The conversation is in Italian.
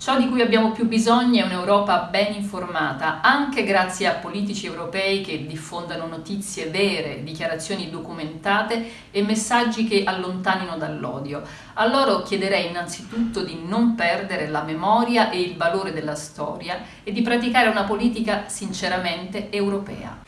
Ciò di cui abbiamo più bisogno è un'Europa ben informata, anche grazie a politici europei che diffondano notizie vere, dichiarazioni documentate e messaggi che allontanino dall'odio. A loro chiederei innanzitutto di non perdere la memoria e il valore della storia e di praticare una politica sinceramente europea.